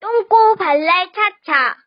똥꼬 발랄 차차.